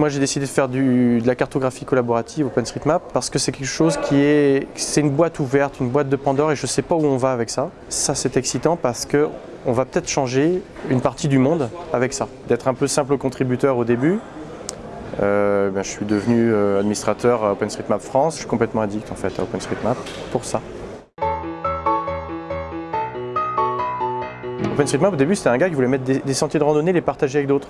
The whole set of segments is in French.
Moi j'ai décidé de faire de la cartographie collaborative OpenStreetMap parce que c'est quelque chose qui est... C'est une boîte ouverte, une boîte de Pandore et je ne sais pas où on va avec ça. Ça c'est excitant parce que on va peut-être changer une partie du monde avec ça. D'être un peu simple contributeur au début, euh, ben, je suis devenu euh, administrateur à OpenStreetMap France. Je suis complètement addict en fait à OpenStreetMap pour ça. OpenStreetMap au début c'était un gars qui voulait mettre des, des sentiers de randonnée et les partager avec d'autres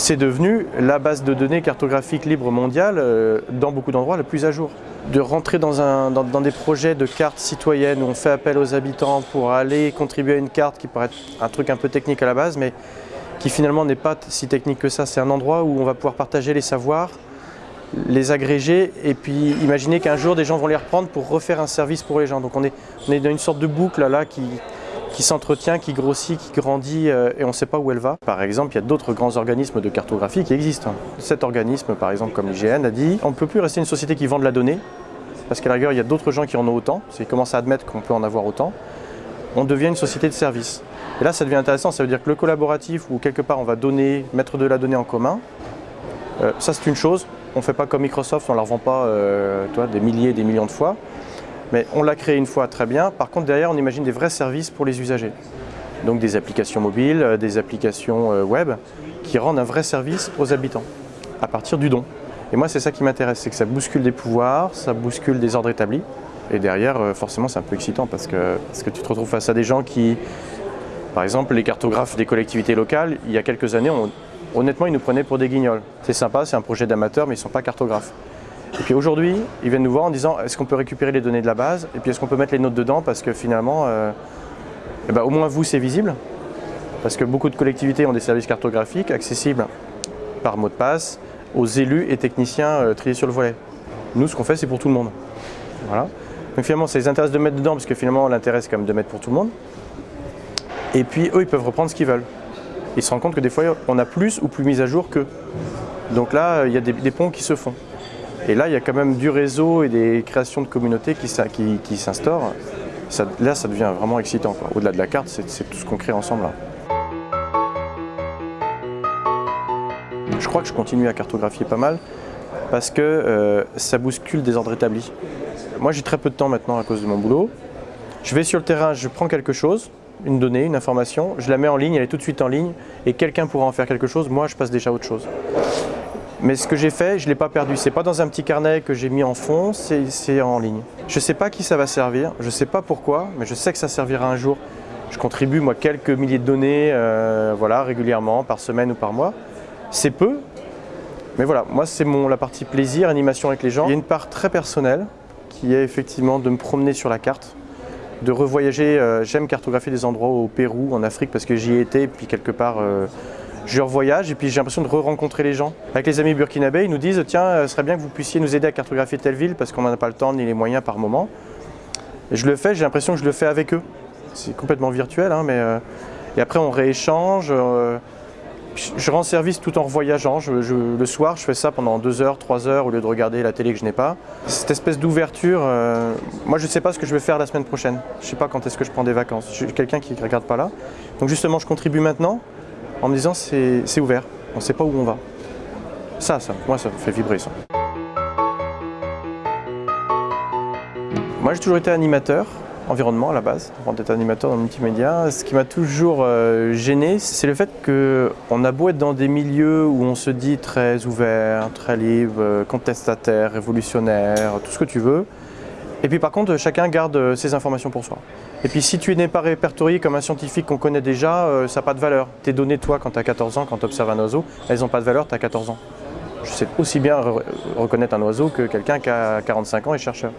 c'est devenu la base de données cartographique libre mondiale euh, dans beaucoup d'endroits la plus à jour. De rentrer dans, des projets de cartes citoyennes où on fait appel aux habitants pour aller contribuer à une carte qui paraît être un truc un peu technique à la base, mais qui finalement n'est pas si technique que ça. C'est un endroit où on va pouvoir partager les savoirs, les agréger et puis imaginer qu'un jour des gens vont les reprendre pour refaire un service pour les gens. Donc on est dans une sorte de boucle là qui, qui s'entretient, qui grossit, qui grandit euh, et on ne sait pas où elle va. Par exemple, il y a d'autres grands organismes de cartographie qui existent. Cet organisme, par exemple, comme l'IGN, a dit on ne peut plus rester une société qui vend de la donnée, parce qu'à la rigueur, il y a d'autres gens qui en ont autant, ils commencent à admettre qu'on peut en avoir autant. On devient une société de service. Et là, ça devient intéressant, ça veut dire que le collaboratif, où quelque part on va donner, mettre de la donnée en commun, euh, ça c'est une chose, on ne fait pas comme Microsoft, on ne la revend pas euh, des milliers et des millions de fois. Mais on l'a créé une fois très bien. Par contre, derrière, on imagine des vrais services pour les usagers. Donc des applications mobiles, euh, des applications euh, web qui rendent un vrai service aux habitants à partir du don. Et moi, c'est ça qui m'intéresse, c'est que ça bouscule des pouvoirs, ça bouscule des ordres établis. Et derrière, euh, forcément, c'est un peu excitant parce que, parce que tu te retrouves face à des gens qui, par exemple, les cartographes des collectivités locales, il y a quelques années, honnêtement, ils nous prenaient pour des guignols. C'est sympa, c'est un projet d'amateur, mais ils ne sont pas cartographes. Et puis aujourd'hui, ils viennent nous voir en disant est-ce qu'on peut récupérer les données de la base? Et puis est-ce qu'on peut mettre les notes dedans? Parce que finalement, euh, eh ben, au moins vous, c'est visible. Parce que beaucoup de collectivités ont des services cartographiques accessibles par mot de passe aux élus et techniciens euh, triés sur le volet. Nous, ce qu'on fait, c'est pour tout le monde. Voilà. Donc finalement, ça les intéresse de mettre dedans parce que finalement, l'intérêt, c'est quand même de mettre pour tout le monde. Et puis, eux, ils peuvent reprendre ce qu'ils veulent. Ils se rendent compte que des fois, on a plus ou plus mis à jour qu'eux. Donc là, il y a des ponts qui se font. Et là, il y a quand même du réseau et des créations de communautés qui, s'instaurent. là, ça devient vraiment excitant. Au-delà de la carte, c'est tout ce qu'on crée ensemble. Je crois que je continue à cartographier pas mal parce que euh, ça bouscule des ordres établis. Moi, j'ai très peu de temps maintenant à cause de mon boulot. Je vais sur le terrain, je prends quelque chose, une donnée, une information, je la mets en ligne, elle est tout de suite en ligne, et quelqu'un pourra en faire quelque chose, moi je passe déjà à autre chose. Mais ce que j'ai fait, je ne l'ai pas perdu. Ce n'est pas dans un petit carnet que j'ai mis en fond, c'est en ligne. Je ne sais pas qui ça va servir, je ne sais pas pourquoi, mais je sais que ça servira un jour. Je contribue moi quelques milliers de données euh, voilà, régulièrement, par semaine ou par mois. C'est peu, mais voilà, moi c'est la partie plaisir, animation avec les gens. Il y a une part très personnelle qui est effectivement de me promener sur la carte, de revoyager. Euh, j'aime cartographier des endroits au Pérou, en Afrique, parce que j'y ai été, puis quelque part euh, je revoyage et puis j'ai l'impression de re-rencontrer les gens. Avec les amis burkinabés, ils nous disent tiens, euh, ce serait bien que vous puissiez nous aider à cartographier telle ville parce qu'on n'en a pas le temps ni les moyens par moment. Et je le fais, j'ai l'impression que je le fais avec eux. C'est complètement virtuel, hein, mais euh, et après on rééchange. Euh, je rends service tout en revoyageant. le soir, je fais ça pendant deux heures, trois heures au lieu de regarder la télé que je n'ai pas. Cette espèce d'ouverture, moi je ne sais pas ce que je vais faire la semaine prochaine. Je ne sais pas quand est-ce que je prends des vacances. Je suis quelqu'un qui ne regarde pas là. Donc justement, je contribue maintenant en me disant c'est ouvert, on ne sait pas où on va. Ça, ça, moi ça me fait vibrer. Moi j'ai toujours été animateur, environnement à la base, avant d'être animateur dans le multimédia. Ce qui m'a toujours euh, gêné, c'est le fait qu'on a beau être dans des milieux où on se dit très ouvert, très libre, euh, contestataire, révolutionnaire, tout ce que tu veux, et puis par contre, chacun garde euh, ses informations pour soi. Et puis si tu n'es pas répertorié comme un scientifique qu'on connaît déjà, euh, ça n'a pas de valeur. Tes données, toi, quand tu as 14 ans, quand tu observes un oiseau, elles n'ont pas de valeur, tu as 14 ans. Je sais aussi bien reconnaître un oiseau que quelqu'un qui a 45 ans et chercheur.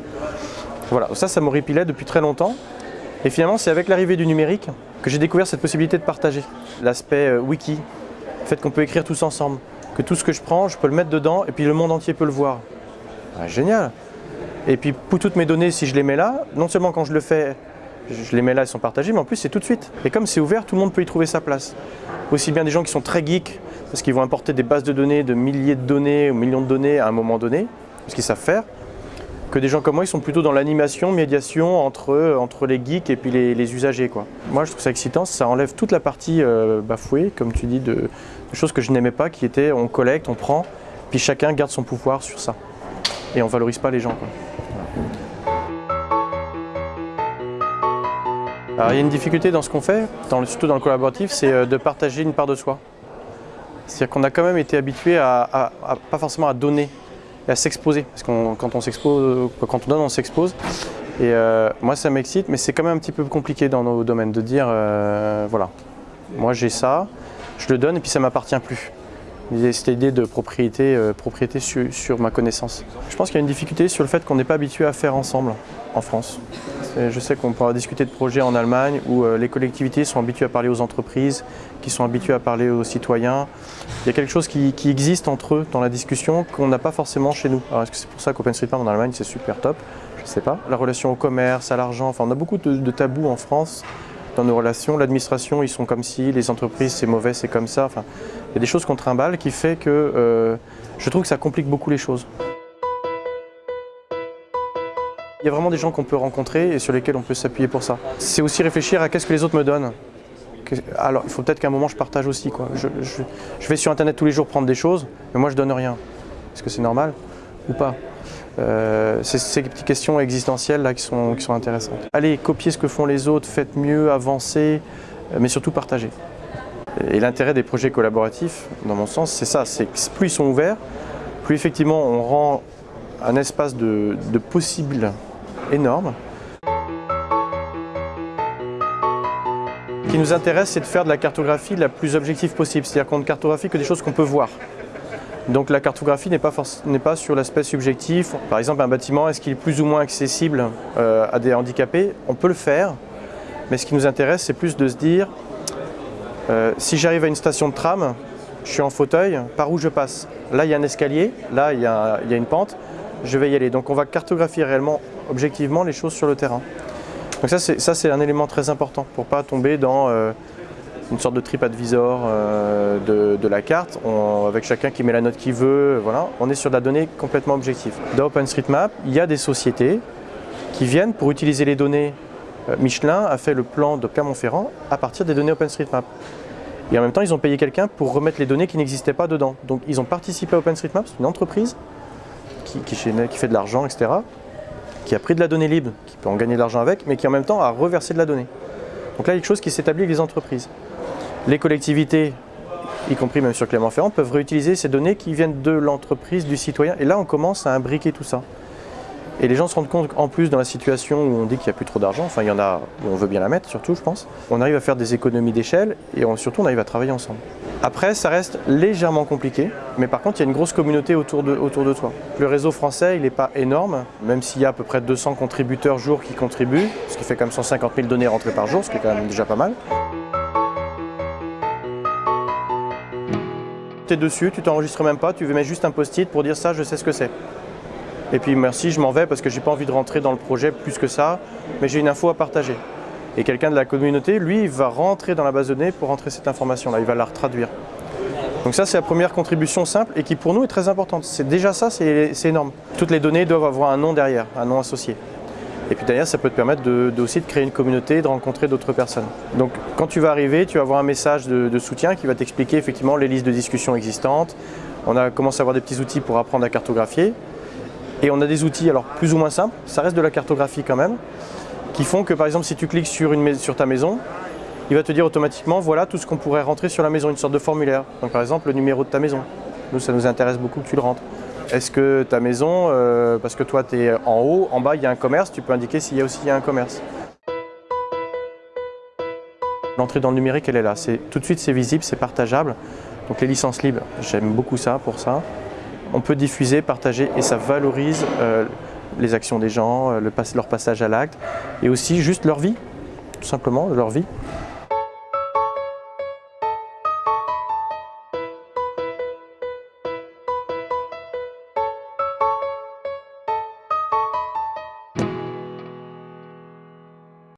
Voilà, ça, ça m'horripilait depuis très longtemps. Et finalement, c'est avec l'arrivée du numérique que j'ai découvert cette possibilité de partager. L'aspect euh, wiki, le fait qu'on peut écrire tous ensemble, que tout ce que je prends, je peux le mettre dedans et puis le monde entier peut le voir. Ah, génial et puis pour toutes mes données, si je les mets là, non seulement quand je le fais, je les mets là, elles sont partagées, mais en plus c'est tout de suite. Et comme c'est ouvert, tout le monde peut y trouver sa place. Aussi bien des gens qui sont très geeks, parce qu'ils vont importer des bases de données, de milliers de données ou millions de données à un moment donné, parce qu'ils savent faire, que des gens comme moi, ils sont plutôt dans l'animation, médiation entre, les geeks et puis les, usagers. Moi, je trouve ça excitant, ça enlève toute la partie euh, bafouée, comme tu dis, de, choses que je n'aimais pas, qui étaient on collecte, on prend, puis chacun garde son pouvoir sur ça. Et on valorise pas les gens. Il y a une difficulté dans ce qu'on fait, surtout dans le collaboratif, c'est euh, de partager une part de soi. C'est-à-dire qu'on a quand même été habitué à, pas forcément à donner et à s'exposer. Parce que quand on s'expose, quand on donne, on s'expose. Et euh, moi, ça m'excite, mais c'est quand même un petit peu compliqué dans nos domaines de dire, euh, voilà, moi j'ai ça, je le donne et puis ça m'appartient plus. Cette idée de euh, propriété sur, ma connaissance. Je pense qu'il y a une difficulté sur le fait qu'on n'est pas habitué à faire ensemble en France. Je sais qu'on pourra discuter de projets en Allemagne où les collectivités sont habituées à parler aux entreprises, qui sont habituées à parler aux citoyens. Il y a quelque chose qui, existe entre eux dans la discussion qu'on n'a pas forcément chez nous. Alors est-ce que c'est pour ça qu'OpenStreetMap en Allemagne c'est super top? Je ne sais pas. La relation au commerce, à l'argent, enfin on a beaucoup de, tabous en France dans nos relations. L'administration, ils sont comme si, les entreprises, c'est mauvais, c'est comme ça. Enfin, il y a des choses qu'on trimballe qui fait que euh, je trouve que ça complique beaucoup les choses. Il y a vraiment des gens qu'on peut rencontrer et sur lesquels on peut s'appuyer pour ça. C'est aussi réfléchir à qu'est-ce que les autres me donnent. Alors, il faut peut-être qu'à un moment je partage aussi. Quoi. Je, vais sur Internet tous les jours prendre des choses, mais moi je donne rien. Est-ce que c'est normal ou pas? Euh, C'est ces petites questions existentielles là qui sont, intéressantes. Allez, copiez ce que font les autres, faites mieux, avancez, mais surtout partagez. Et l'intérêt des projets collaboratifs, dans mon sens, c'est ça, c'est que plus ils sont ouverts, plus effectivement on rend un espace de, de possible énorme. Ce qui nous intéresse, c'est de faire de la cartographie la plus objective possible, c'est-à-dire qu'on ne cartographie que des choses qu'on peut voir. Donc la cartographie n'est pas, sur l'aspect subjectif. Par exemple, un bâtiment, est-ce qu'il est plus ou moins accessible euh, à des handicapés? On peut le faire, mais ce qui nous intéresse, c'est plus de se dire, euh, si j'arrive à une station de tram, je suis en fauteuil, par où je passe? Là, il y a un escalier, là, il y a une pente, je vais y aller. Donc on va cartographier réellement objectivement les choses sur le terrain. Donc ça c'est un élément très important pour ne pas tomber dans euh, une sorte de trip advisor euh, de, la carte, avec chacun qui met la note qu'il veut, voilà. on est sur de la donnée complètement objective. Dans OpenStreetMap, il y a des sociétés qui viennent pour utiliser les données. Euh, Michelin a fait le plan de Clermont-Ferrand à partir des données OpenStreetMap. Et en même temps, ils ont payé quelqu'un pour remettre les données qui n'existaient pas dedans. Donc ils ont participé à OpenStreetMap, c'est une entreprise qui fait de l'argent, etc qui a pris de la donnée libre, qui peut en gagner de l'argent avec, mais qui en même temps a reversé de la donnée. Donc là, il y a quelque chose qui s'établit avec les entreprises. Les collectivités, y compris même sur Clermont-Ferrand, peuvent réutiliser ces données qui viennent de l'entreprise, du citoyen. Et là, on commence à imbriquer tout ça. Et les gens se rendent compte qu'en plus, dans la situation où on dit qu'il n'y a plus trop d'argent, enfin il y en a où on veut bien la mettre surtout, je pense, on arrive à faire des économies d'échelle et surtout on arrive à travailler ensemble. Après, ça reste légèrement compliqué, mais par contre, il y a une grosse communauté autour de, autour de toi. Le réseau français, il n'est pas énorme, même s'il y a à peu près 200 contributeurs jour qui contribuent, ce qui fait comme 150 000 données rentrées par jour, ce qui est quand même déjà pas mal. Tu es dessus, tu t'enregistres même pas, tu mets juste un post-it pour dire ça, je sais ce que c'est. Et puis merci, je m'en vais parce que j'ai pas envie de rentrer dans le projet plus que ça, mais j'ai une info à partager. Et quelqu'un de la communauté, lui, va rentrer dans la base de données pour rentrer cette information-là, il va la traduire. Donc ça, c'est la première contribution simple et qui pour nous est très importante. C'est Déjà ça, c'est énorme. Toutes les données doivent avoir un nom derrière, un nom associé. Et puis derrière, ça peut te permettre de, aussi de créer une communauté, de rencontrer d'autres personnes. Donc quand tu vas arriver, tu vas avoir un message de, de soutien qui va t'expliquer effectivement les listes de discussion existantes. On a commencé à avoir des petits outils pour apprendre à cartographier. Et on a des outils, alors plus ou moins simples, ça reste de la cartographie quand même, qui font que par exemple si tu cliques sur, ta maison, il va te dire automatiquement voilà tout ce qu'on pourrait rentrer sur la maison, une sorte de formulaire. Donc par exemple le numéro de ta maison. Nous ça nous intéresse beaucoup que tu le rentres. Est-ce que ta maison, euh, parce que toi tu es en haut, en bas il y a un commerce, tu peux indiquer s'il y a aussi un commerce. L'entrée dans le numérique elle est là, tout de suite c'est visible, c'est partageable. Donc les licences libres, j'aime beaucoup ça pour ça on peut diffuser, partager et ça valorise euh, les actions des gens, euh, leur passage à l'acte et aussi juste leur vie, tout simplement, leur vie.